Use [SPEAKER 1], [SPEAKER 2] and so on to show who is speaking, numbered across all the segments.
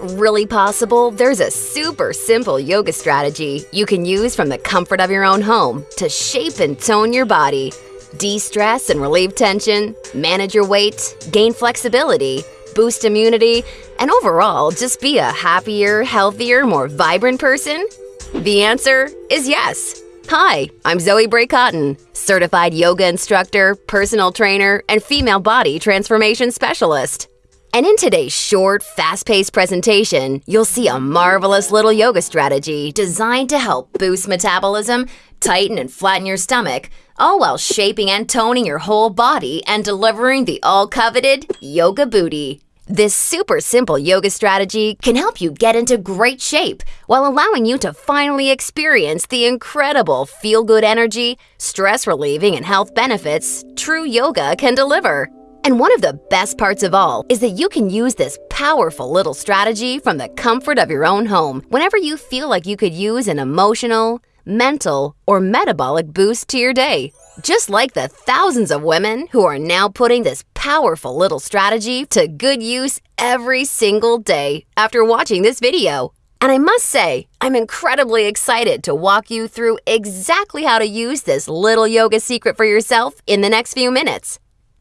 [SPEAKER 1] it really possible there's a super simple yoga strategy you can use from the comfort of your own home to shape and tone your body? De stress and relieve tension, manage your weight, gain flexibility, boost immunity, and overall just be a happier, healthier, more vibrant person? The answer is yes. Hi, I'm Zoe Bray Cotton, certified yoga instructor, personal trainer, and female body transformation specialist. And in today's short, fast paced presentation, you'll see a marvelous little yoga strategy designed to help boost metabolism, tighten and flatten your stomach, all while shaping and toning your whole body and delivering the all coveted yoga booty. This super simple yoga strategy can help you get into great shape while allowing you to finally experience the incredible feel good energy, stress relieving, and health benefits true yoga can deliver. And one of the best parts of all is that you can use this powerful little strategy from the comfort of your own home whenever you feel like you could use an emotional, mental, or metabolic boost to your day. Just like the thousands of women who are now putting this powerful little strategy to good use every single day after watching this video. And I must say, I'm incredibly excited to walk you through exactly how to use this little yoga secret for yourself in the next few minutes.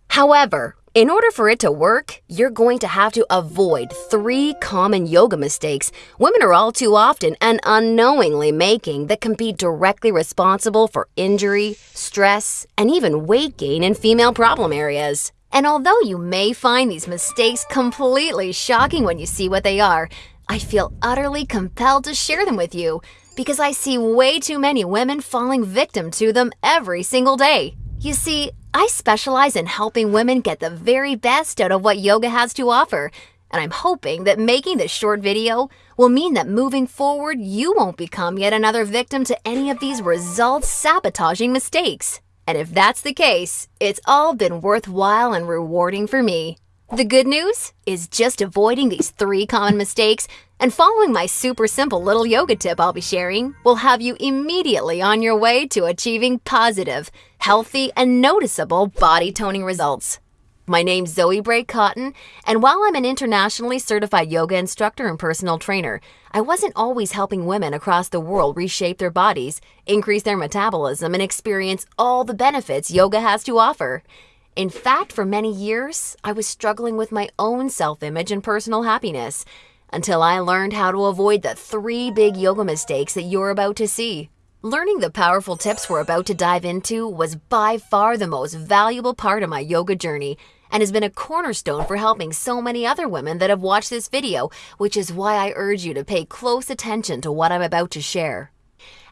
[SPEAKER 1] However, in order for it to work, you're going to have to avoid three common yoga mistakes women are all too often and unknowingly making that can be directly responsible for injury, stress, and even weight gain in female problem areas. And although you may find these mistakes completely shocking when you see what they are, I feel utterly compelled to share them with you because I see way too many women falling victim to them every single day. You see, I specialize in helping women get the very best out of what yoga has to offer, and I'm hoping that making this short video will mean that moving forward, you won't become yet another victim to any of these results sabotaging mistakes. And if that's the case, it's all been worthwhile and rewarding for me. The good news is just avoiding these three common mistakes and following my super simple little yoga tip I'll be sharing will have you immediately on your way to achieving positive, healthy, and noticeable body toning results. My name's Zoe Bray Cotton, and while I'm an internationally certified yoga instructor and personal trainer, I wasn't always helping women across the world reshape their bodies, increase their metabolism, and experience all the benefits yoga has to offer. In fact, for many years, I was struggling with my own self image and personal happiness until I learned how to avoid the three big yoga mistakes that you're about to see. Learning the powerful tips we're about to dive into was by far the most valuable part of my yoga journey and has been a cornerstone for helping so many other women that have watched this video, which is why I urge you to pay close attention to what I'm about to share.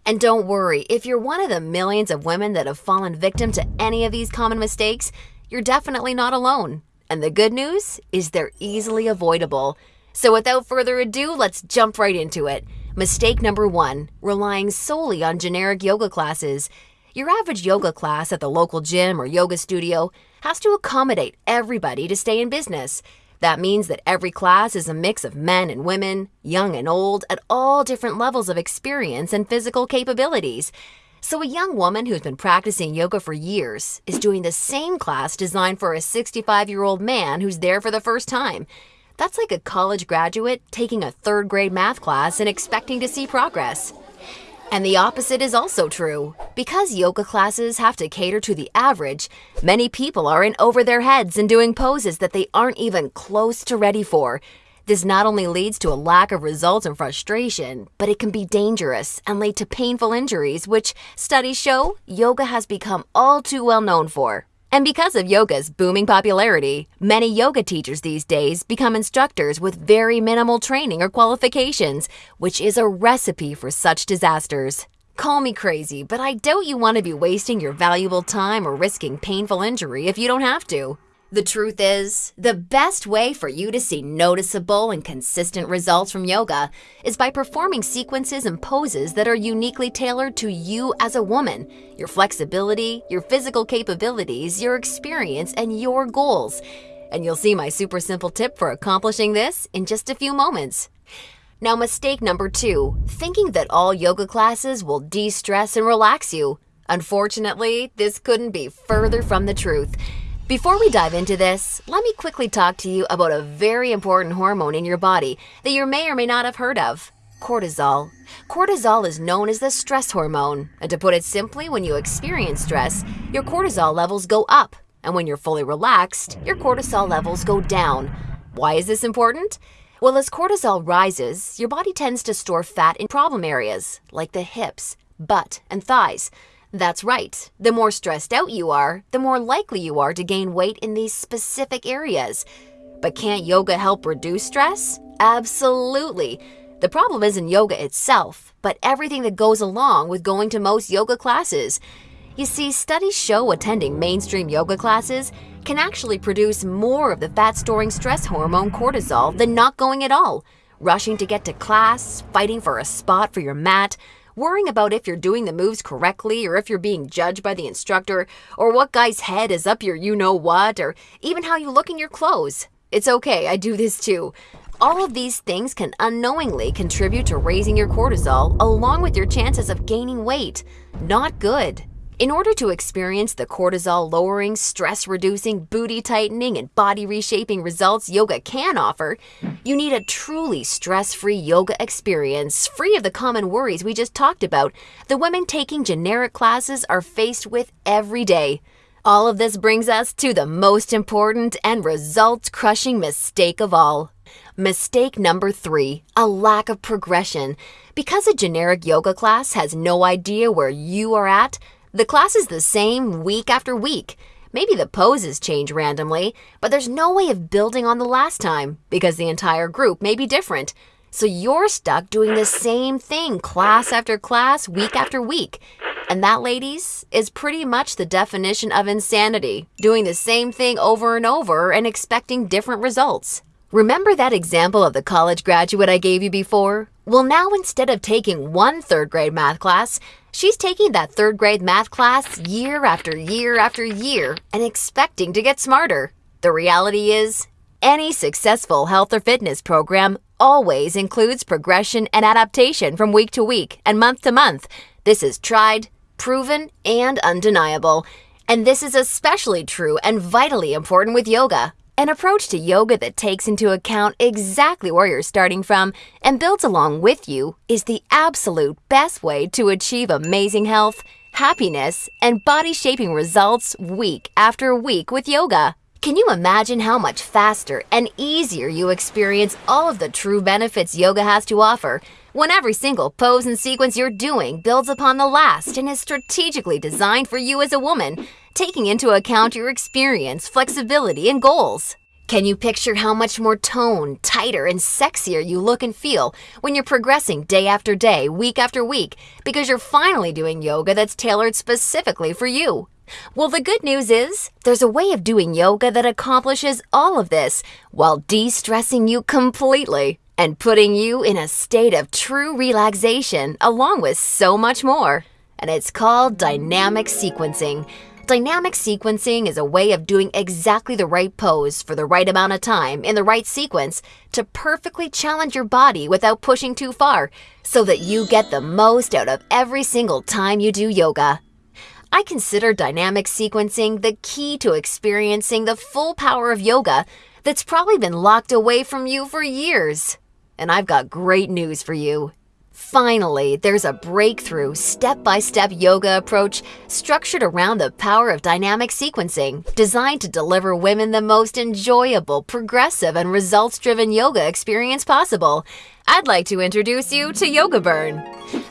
[SPEAKER 1] And don't worry, if you're one of the millions of women that have fallen victim to any of these common mistakes, you're definitely not alone. And the good news is they're easily avoidable. So without further ado, let's jump right into it. Mistake number one relying solely on generic yoga classes. Your average yoga class at the local gym or yoga studio has to accommodate everybody to stay in business. That means that every class is a mix of men and women, young and old, at all different levels of experience and physical capabilities. So, a young woman who's been practicing yoga for years is doing the same class designed for a 65 year old man who's there for the first time. That's like a college graduate taking a third grade math class and expecting to see progress. And the opposite is also true. Because yoga classes have to cater to the average, many people are in over their heads and doing poses that they aren't even close to ready for. This not only leads to a lack of results and frustration, but it can be dangerous and lead to painful injuries, which studies show yoga has become all too well known for. And because of yoga's booming popularity, many yoga teachers these days become instructors with very minimal training or qualifications, which is a recipe for such disasters. Call me crazy, but I doubt you want to be wasting your valuable time or risking painful injury if you don't have to. The truth is, the best way for you to see noticeable and consistent results from yoga is by performing sequences and poses that are uniquely tailored to you as a woman, your flexibility, your physical capabilities, your experience, and your goals. And you'll see my super simple tip for accomplishing this in just a few moments. Now, mistake number two thinking that all yoga classes will de stress and relax you. Unfortunately, this couldn't be further from the truth. Before we dive into this, let me quickly talk to you about a very important hormone in your body that you may or may not have heard of cortisol. Cortisol is known as the stress hormone, and to put it simply, when you experience stress, your cortisol levels go up, and when you're fully relaxed, your cortisol levels go down. Why is this important? Well, as cortisol rises, your body tends to store fat in problem areas like the hips, butt, and thighs. That's right. The more stressed out you are, the more likely you are to gain weight in these specific areas. But can't yoga help reduce stress? Absolutely. The problem isn't yoga itself, but everything that goes along with going to most yoga classes. You see, studies show attending mainstream yoga classes can actually produce more of the fat storing stress hormone cortisol than not going at all. Rushing to get to class, fighting for a spot for your mat, worrying about if you're doing the moves correctly or if you're being judged by the instructor, or what guy's head is up your you know what, or even how you look in your clothes. It's okay, I do this too. All of these things can unknowingly contribute to raising your cortisol along with your chances of gaining weight. Not good. In order to experience the cortisol lowering, stress reducing, booty tightening, and body reshaping results yoga can offer, you need a truly stress free yoga experience, free of the common worries we just talked about the women taking generic classes are faced with every day. All of this brings us to the most important and result crushing mistake of all Mistake number three a lack of progression. Because a generic yoga class has no idea where you are at, the class is the same week after week. Maybe the poses change randomly, but there's no way of building on the last time because the entire group may be different. So you're stuck doing the same thing class after class, week after week. And that, ladies, is pretty much the definition of insanity doing the same thing over and over and expecting different results. Remember that example of the college graduate I gave you before? Well, now instead of taking one third grade math class, she's taking that third grade math class year after year after year and expecting to get smarter. The reality is, any successful health or fitness program always includes progression and adaptation from week to week and month to month. This is tried, proven, and undeniable. And this is especially true and vitally important with yoga. An approach to yoga that takes into account exactly where you're starting from and builds along with you is the absolute best way to achieve amazing health, happiness, and body shaping results week after week with yoga. Can you imagine how much faster and easier you experience all of the true benefits yoga has to offer when every single pose and sequence you're doing builds upon the last and is strategically designed for you as a woman taking into account your experience, flexibility, and goals. Can you picture how much more toned, tighter, and sexier you look and feel when you're progressing day after day, week after week, because you're finally doing yoga that's tailored specifically for you? Well, the good news is there's a way of doing yoga that accomplishes all of this while de stressing you completely and putting you in a state of true relaxation, along with so much more. And it's called dynamic sequencing. Dynamic sequencing is a way of doing exactly the right pose for the right amount of time in the right sequence to perfectly challenge your body without pushing too far so that you get the most out of every single time you do yoga. I consider dynamic sequencing the key to experiencing the full power of yoga that's probably been locked away from you for years. And I've got great news for you. Finally, there's a breakthrough, step by step yoga approach structured around the power of dynamic sequencing, designed to deliver women the most enjoyable, progressive, and results driven yoga experience possible. I'd like to introduce you to Yoga Burn,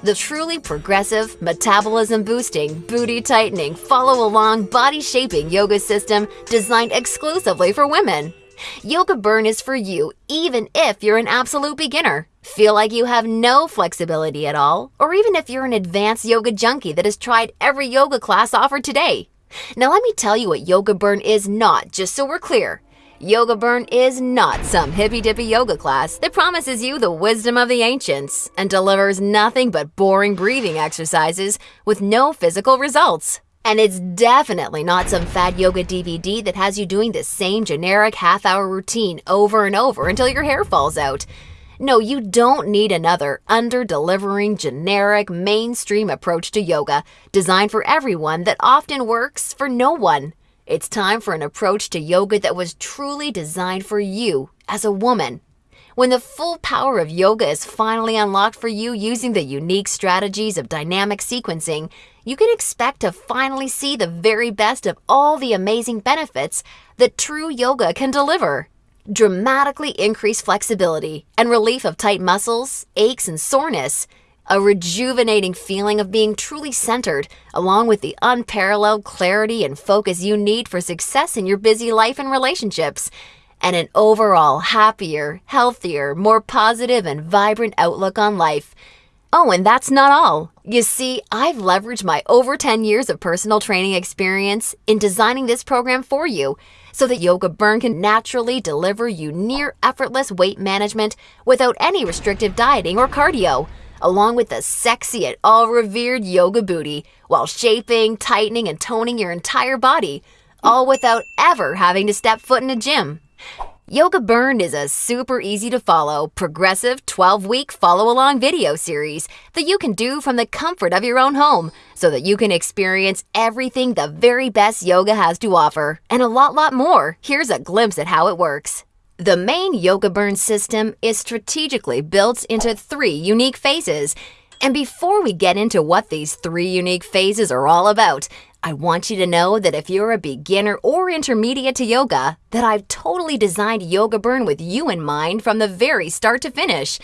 [SPEAKER 1] the truly progressive, metabolism boosting, booty tightening, follow along, body shaping yoga system designed exclusively for women. Yoga Burn is for you, even if you're an absolute beginner. Feel like you have no flexibility at all, or even if you're an advanced yoga junkie that has tried every yoga class offered today. Now, let me tell you what Yoga Burn is not, just so we're clear. Yoga Burn is not some hippy dippy yoga class that promises you the wisdom of the ancients and delivers nothing but boring breathing exercises with no physical results. And it's definitely not some fad yoga DVD that has you doing the same generic half hour routine over and over until your hair falls out. No, you don't need another under delivering generic mainstream approach to yoga designed for everyone that often works for no one. It's time for an approach to yoga that was truly designed for you as a woman. When the full power of yoga is finally unlocked for you using the unique strategies of dynamic sequencing, you can expect to finally see the very best of all the amazing benefits that true yoga can deliver. Dramatically increased flexibility and relief of tight muscles, aches, and soreness. A rejuvenating feeling of being truly centered, along with the unparalleled clarity and focus you need for success in your busy life and relationships and an overall happier, healthier, more positive, and vibrant outlook on life. Oh, and that's not all. You see, I've leveraged my over 10 years of personal training experience in designing this program for you so that Yoga Burn can naturally deliver you near effortless weight management without any restrictive dieting or cardio, along with the sexy and all revered yoga booty while shaping, tightening, and toning your entire body, all without ever having to step foot in a gym. Yoga Burn is a super easy to follow, progressive 12 week follow along video series that you can do from the comfort of your own home so that you can experience everything the very best yoga has to offer and a lot, lot more. Here's a glimpse at how it works. The main Yoga Burn system is strategically built into three unique phases. And before we get into what these three unique phases are all about, I want you to know that if you're a beginner or intermediate to yoga, that I've totally designed Yoga Burn with you in mind from the very start to finish.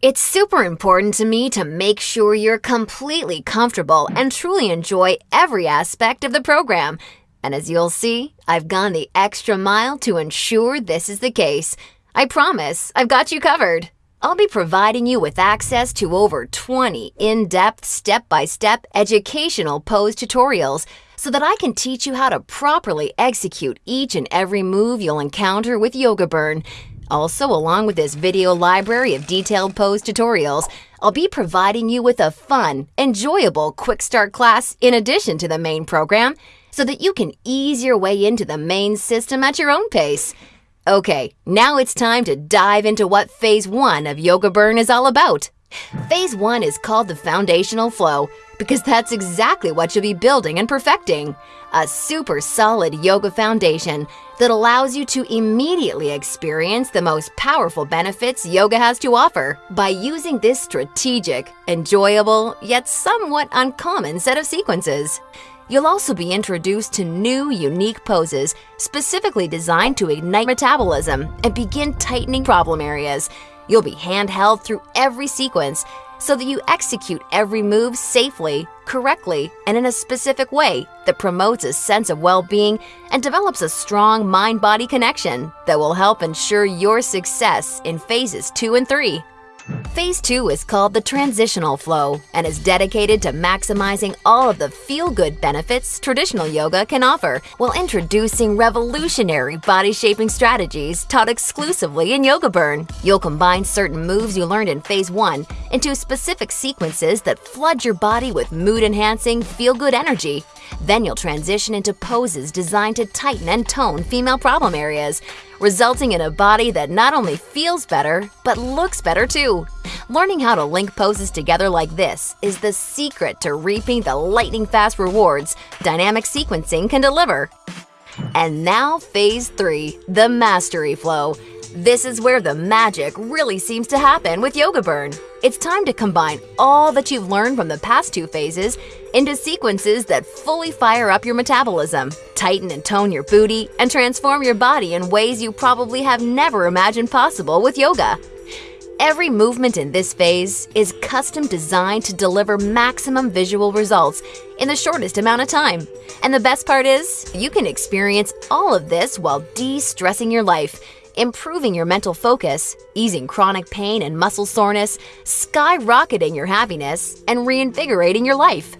[SPEAKER 1] It's super important to me to make sure you're completely comfortable and truly enjoy every aspect of the program. And as you'll see, I've gone the extra mile to ensure this is the case. I promise, I've got you covered. I'll be providing you with access to over 20 in depth, step by step educational pose tutorials so that I can teach you how to properly execute each and every move you'll encounter with Yoga Burn. Also, along with this video library of detailed pose tutorials, I'll be providing you with a fun, enjoyable quick start class in addition to the main program so that you can ease your way into the main system at your own pace. Okay, now it's time to dive into what Phase 1 of Yoga Burn is all about. Phase 1 is called the foundational flow because that's exactly what you'll be building and perfecting. A super solid yoga foundation that allows you to immediately experience the most powerful benefits yoga has to offer by using this strategic, enjoyable, yet somewhat uncommon set of sequences. You'll also be introduced to new, unique poses specifically designed to ignite metabolism and begin tightening problem areas. You'll be handheld through every sequence so that you execute every move safely, correctly, and in a specific way that promotes a sense of well being and develops a strong mind body connection that will help ensure your success in phases 2 and 3. Phase 2 is called the Transitional Flow and is dedicated to maximizing all of the feel-good benefits traditional yoga can offer while introducing revolutionary body-shaping strategies taught exclusively in Yoga Burn. You'll combine certain moves you learned in Phase 1 into specific sequences that flood your body with mood-enhancing, feel-good energy then you'll transition into poses designed to tighten and tone female problem areas, resulting in a body that not only feels better, but looks better too. Learning how to link poses together like this is the secret to reaping the lightning fast rewards dynamic sequencing can deliver. And now, Phase 3 the Mastery Flow. This is where the magic really seems to happen with Yoga Burn. It's time to combine all that you've learned from the past two phases into sequences that fully fire up your metabolism, tighten and tone your booty, and transform your body in ways you probably have never imagined possible with yoga. Every movement in this phase is custom designed to deliver maximum visual results in the shortest amount of time. And the best part is, you can experience all of this while de stressing your life improving your mental focus, easing chronic pain and muscle soreness, skyrocketing your happiness, and reinvigorating your life.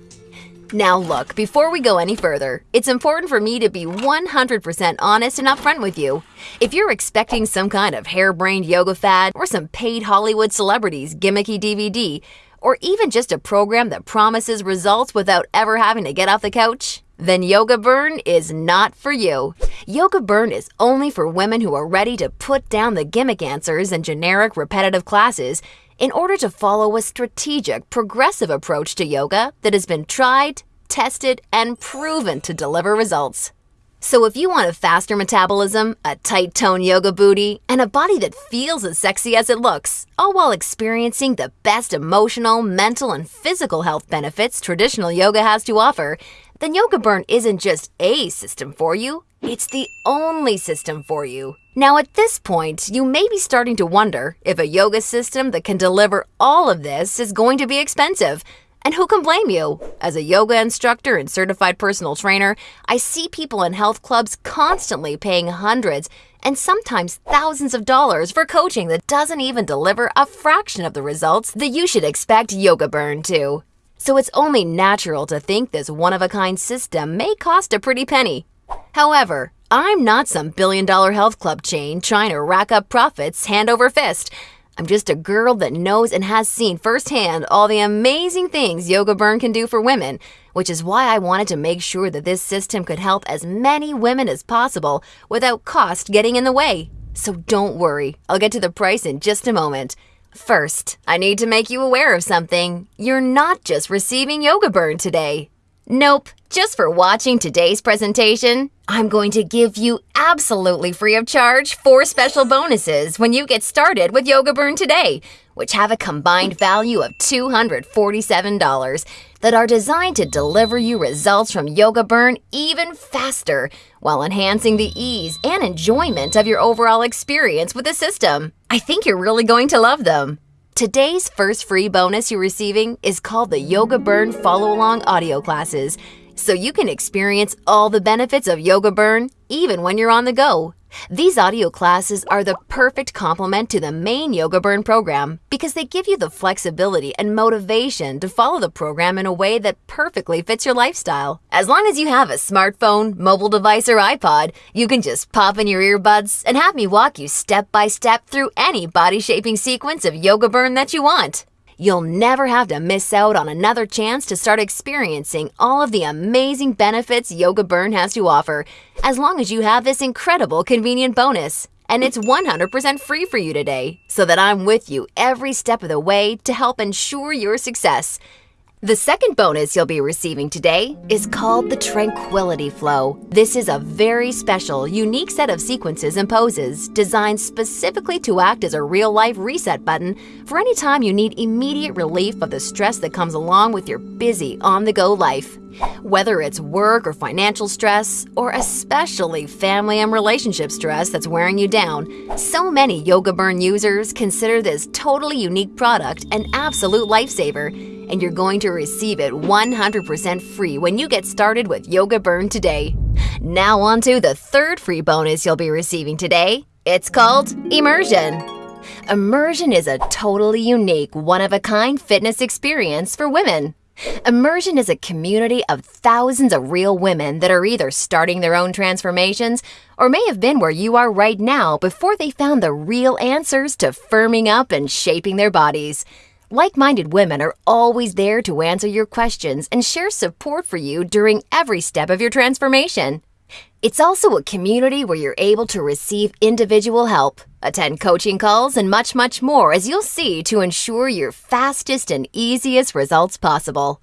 [SPEAKER 1] Now look, before we go any further, it's important for me to be 100% honest and upfront with you. If you're expecting some kind of harebrained yoga fad or some paid Hollywood celebrities gimmicky DVD, or even just a program that promises results without ever having to get off the couch, then Yoga Burn is not for you. Yoga Burn is only for women who are ready to put down the gimmick answers and generic repetitive classes in order to follow a strategic, progressive approach to yoga that has been tried, tested, and proven to deliver results. So if you want a faster metabolism, a tight tone yoga booty, and a body that feels as sexy as it looks, all while experiencing the best emotional, mental, and physical health benefits traditional yoga has to offer, then Yoga Burn isn't just a system for you, it's the only system for you. Now, at this point, you may be starting to wonder if a yoga system that can deliver all of this is going to be expensive. And who can blame you? As a yoga instructor and certified personal trainer, I see people in health clubs constantly paying hundreds and sometimes thousands of dollars for coaching that doesn't even deliver a fraction of the results that you should expect Yoga Burn to. So it's only natural to think this one of a kind system may cost a pretty penny. However, I'm not some billion dollar health club chain trying to rack up profits hand over fist. I'm just a girl that knows and has seen firsthand all the amazing things Yoga Burn can do for women, which is why I wanted to make sure that this system could help as many women as possible without cost getting in the way. So don't worry, I'll get to the price in just a moment. First, I need to make you aware of something. You're not just receiving Yoga Burn today. Nope, just for watching today's presentation, I'm going to give you absolutely free of charge four special bonuses when you get started with Yoga Burn today, which have a combined value of $247 that are designed to deliver you results from Yoga Burn even faster while enhancing the ease and enjoyment of your overall experience with the system. I think you're really going to love them. Today's first free bonus you're receiving is called the Yoga Burn Follow Along audio classes, so you can experience all the benefits of Yoga Burn even when you're on the go. These audio classes are the perfect complement to the main Yoga Burn program because they give you the flexibility and motivation to follow the program in a way that perfectly fits your lifestyle. As long as you have a smartphone, mobile device, or iPod, you can just pop in your earbuds and have me walk you step by step through any body shaping sequence of Yoga Burn that you want. You'll never have to miss out on another chance to start experiencing all of the amazing benefits Yoga Burn has to offer, as long as you have this incredible convenient bonus. And it's 100% free for you today, so that I'm with you every step of the way to help ensure your success. The second bonus you'll be receiving today is called the Tranquility Flow. This is a very special, unique set of sequences and poses designed specifically to act as a real life reset button for any time you need immediate relief of the stress that comes along with your busy, on the go life. Whether it's work or financial stress, or especially family and relationship stress that's wearing you down, so many Yoga Burn users consider this totally unique product an absolute lifesaver and you're going to receive it 100% free when you get started with Yoga Burn today. Now, on to the third free bonus you'll be receiving today. It's called Immersion. Immersion is a totally unique, one of a kind fitness experience for women. Immersion is a community of thousands of real women that are either starting their own transformations or may have been where you are right now before they found the real answers to firming up and shaping their bodies. Like minded women are always there to answer your questions and share support for you during every step of your transformation. It's also a community where you're able to receive individual help, attend coaching calls, and much, much more, as you'll see, to ensure your fastest and easiest results possible.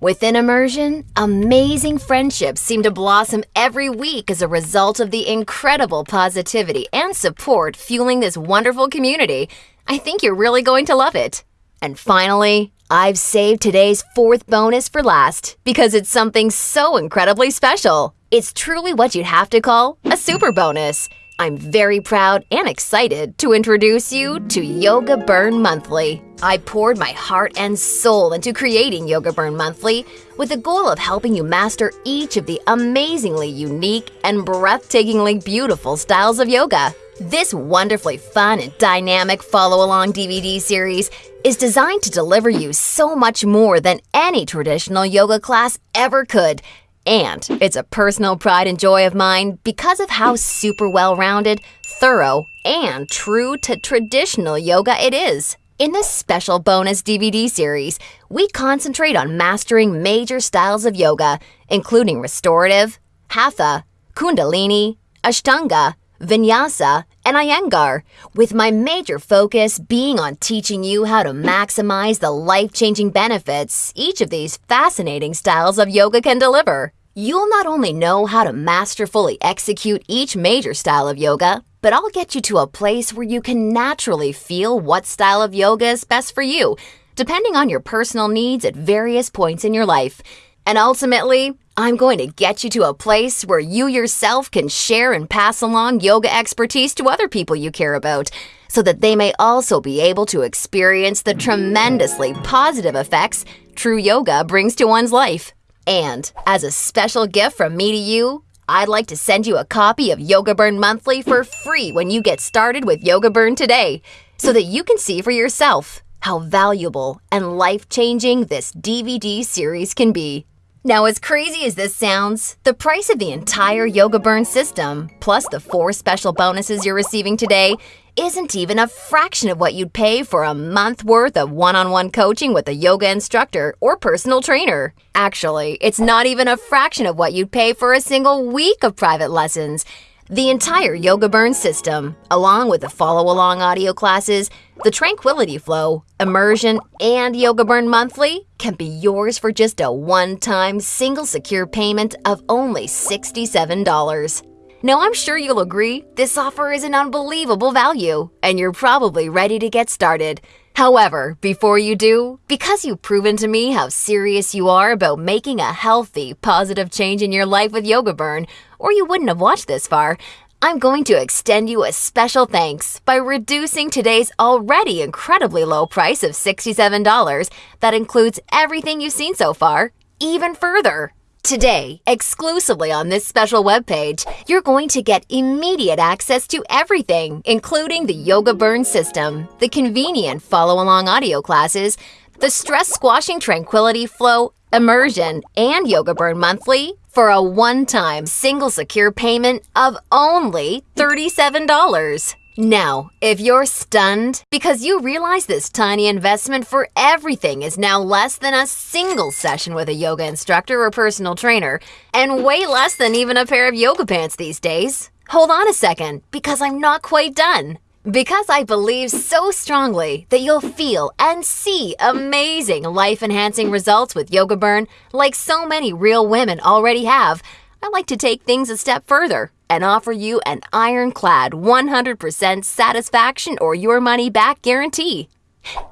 [SPEAKER 1] Within immersion, amazing friendships seem to blossom every week as a result of the incredible positivity and support fueling this wonderful community. I think you're really going to love it. And finally, I've saved today's fourth bonus for last because it's something so incredibly special. It's truly what you'd have to call a super bonus. I'm very proud and excited to introduce you to Yoga Burn Monthly. I poured my heart and soul into creating Yoga Burn Monthly with the goal of helping you master each of the amazingly unique and breathtakingly beautiful styles of yoga. This wonderfully fun and dynamic follow along DVD series is designed to deliver you so much more than any traditional yoga class ever could. And it's a personal pride and joy of mine because of how super well rounded, thorough, and true to traditional yoga it is. In this special bonus DVD series, we concentrate on mastering major styles of yoga, including restorative, hatha, kundalini, ashtanga, vinyasa, and Iyengar, with my major focus being on teaching you how to maximize the life changing benefits each of these fascinating styles of yoga can deliver. You'll not only know how to masterfully execute each major style of yoga, but I'll get you to a place where you can naturally feel what style of yoga is best for you, depending on your personal needs at various points in your life. And ultimately, I'm going to get you to a place where you yourself can share and pass along yoga expertise to other people you care about, so that they may also be able to experience the tremendously positive effects true yoga brings to one's life. And as a special gift from me to you, I'd like to send you a copy of Yoga Burn Monthly for free when you get started with Yoga Burn today, so that you can see for yourself how valuable and life changing this DVD series can be. Now, as crazy as this sounds, the price of the entire Yoga Burn system, plus the four special bonuses you're receiving today, isn't even a fraction of what you'd pay for a month worth of one on one coaching with a yoga instructor or personal trainer. Actually, it's not even a fraction of what you'd pay for a single week of private lessons. The entire Yoga Burn system, along with the follow along audio classes, the Tranquility Flow, Immersion, and Yoga Burn Monthly, can be yours for just a one time single secure payment of only $67. Now, I'm sure you'll agree this offer is an unbelievable value, and you're probably ready to get started. However, before you do, because you've proven to me how serious you are about making a healthy, positive change in your life with Yoga Burn, or you wouldn't have watched this far, I'm going to extend you a special thanks by reducing today's already incredibly low price of $67 that includes everything you've seen so far, even further. Today, exclusively on this special webpage, you're going to get immediate access to everything, including the Yoga Burn system, the convenient follow along audio classes, the stress squashing tranquility flow, immersion, and Yoga Burn monthly for a one time single secure payment of only $37. Now, if you're stunned because you realize this tiny investment for everything is now less than a single session with a yoga instructor or personal trainer, and way less than even a pair of yoga pants these days, hold on a second because I'm not quite done. Because I believe so strongly that you'll feel and see amazing life enhancing results with Yoga Burn, like so many real women already have, I like to take things a step further and offer you an ironclad 100% satisfaction or your money back guarantee.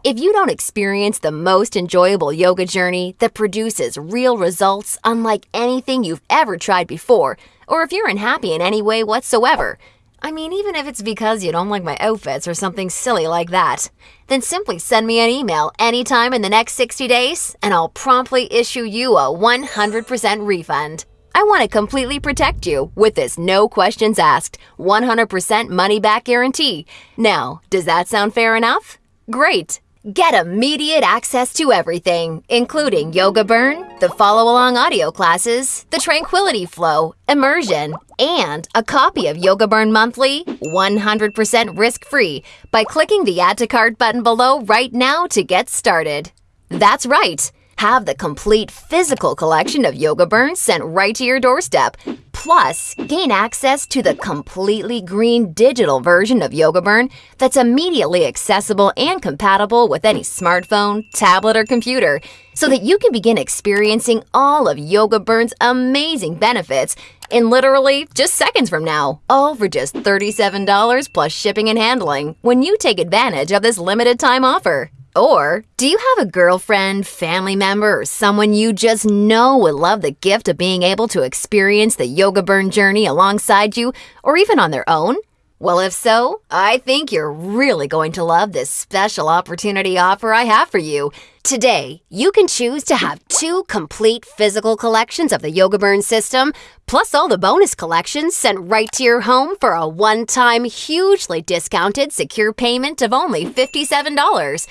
[SPEAKER 1] If you don't experience the most enjoyable yoga journey that produces real results unlike anything you've ever tried before, or if you're unhappy in any way whatsoever, I mean, even if it's because you don't like my outfits or something silly like that, then simply send me an email anytime in the next 60 days and I'll promptly issue you a 100% refund. I want to completely protect you with this no questions asked, 100% money back guarantee. Now, does that sound fair enough? Great! Get immediate access to everything, including Yoga Burn, the follow along audio classes, the Tranquility Flow, Immersion, and a copy of Yoga Burn Monthly 100% risk free by clicking the Add to Cart button below right now to get started. That's right! Have the complete physical collection of Yoga Burns sent right to your doorstep. Plus, gain access to the completely green digital version of Yoga Burn that's immediately accessible and compatible with any smartphone, tablet, or computer, so that you can begin experiencing all of Yoga Burn's amazing benefits in literally just seconds from now, all for just $37 plus shipping and handling when you take advantage of this limited time offer. Or do you have a girlfriend, family member, or someone you just know would love the gift of being able to experience the yoga burn journey alongside you or even on their own? Well, if so, I think you're really going to love this special opportunity offer I have for you. Today, you can choose to have two complete physical collections of the Yoga Burn system, plus all the bonus collections sent right to your home for a one time, hugely discounted secure payment of only $57.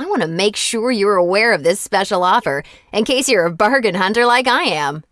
[SPEAKER 1] I want to make sure you're aware of this special offer in case you're a bargain hunter like I am.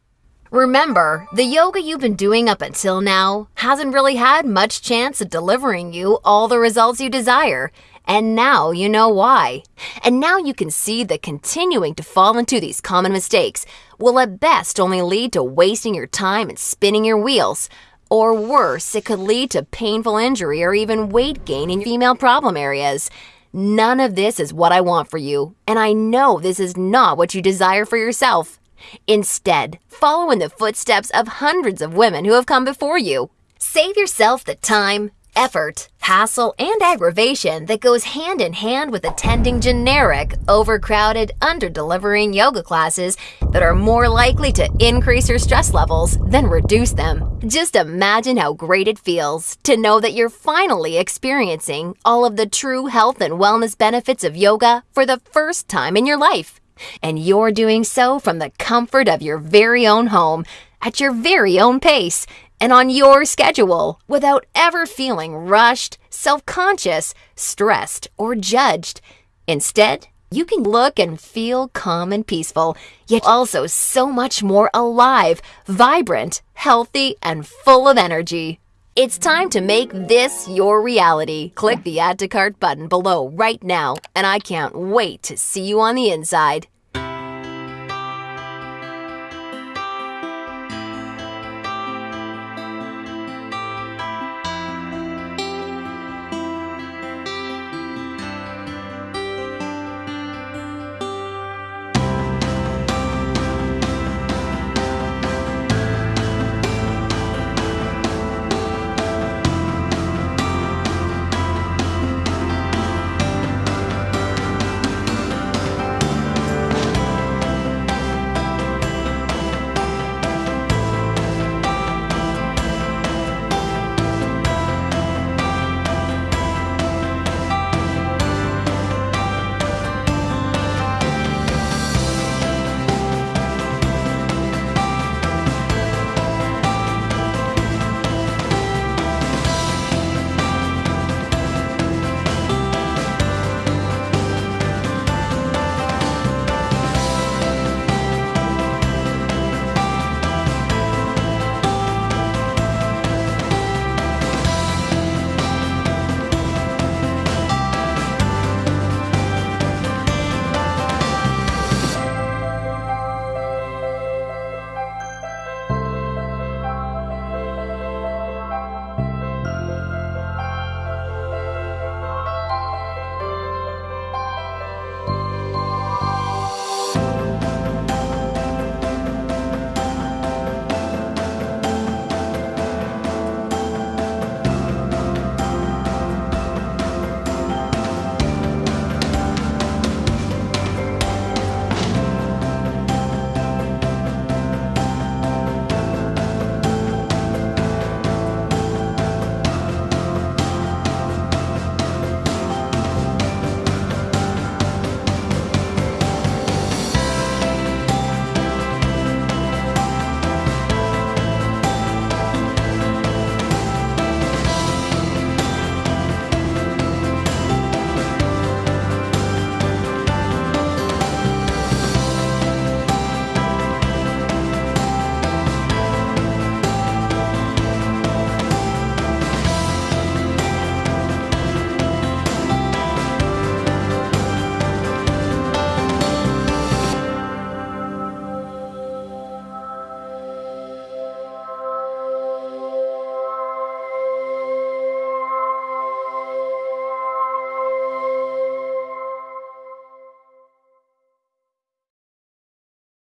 [SPEAKER 1] Remember, the yoga you've been doing up until now hasn't really had much chance of delivering you all the results you desire. And now you know why. And now you can see that continuing to fall into these common mistakes will at best only lead to wasting your time and spinning your wheels. Or worse, it could lead to painful injury or even weight gain in female problem areas. None of this is what I want for you, and I know this is not what you desire for yourself. Instead, follow in the footsteps of hundreds of women who have come before you. Save yourself the time, effort, hassle, and aggravation that goes hand in hand with attending generic, overcrowded, under-delivering yoga classes that are more likely to increase your stress levels than reduce them. Just imagine how great it feels to know that you're finally experiencing all of the true health and wellness benefits of yoga for the first time in your life. And you're doing so from the comfort of your very own home, at your very own pace, and on your schedule without ever feeling rushed, self conscious, stressed, or judged. Instead, you can look and feel calm and peaceful, yet also so much more alive, vibrant, healthy, and full of energy. It's time to make this your reality. Click the Add to Cart button below right now, and I can't wait to see you on the inside.